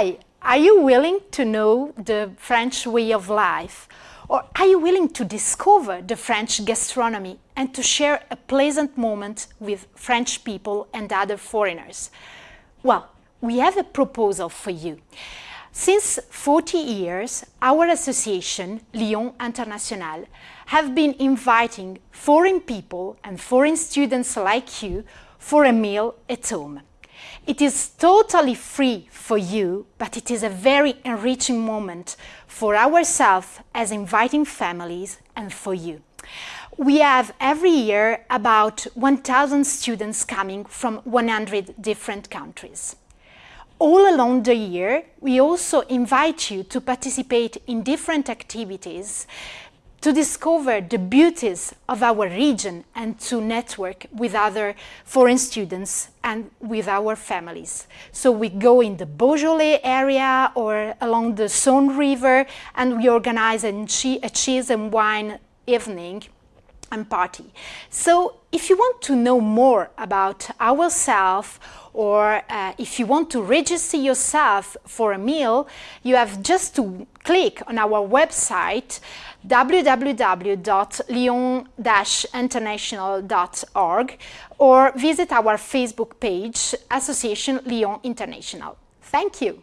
Hi, are you willing to know the French way of life? Or are you willing to discover the French gastronomy and to share a pleasant moment with French people and other foreigners? Well, we have a proposal for you. Since 40 years, our association, Lyon International, have been inviting foreign people and foreign students like you for a meal at home. It is totally free for you, but it is a very enriching moment for ourselves as inviting families and for you. We have every year about 1,000 students coming from 100 different countries. All along the year, we also invite you to participate in different activities to discover the beauties of our region and to network with other foreign students and with our families. So we go in the Beaujolais area or along the Saône River and we organize a, cheese and wine evening and party. So if you want to know more about ourselves or uh, if you want to register yourself for a meal, you have just to click on our website www.lyon-international.org or visit our Facebook page, Association Lyon International. Thank you.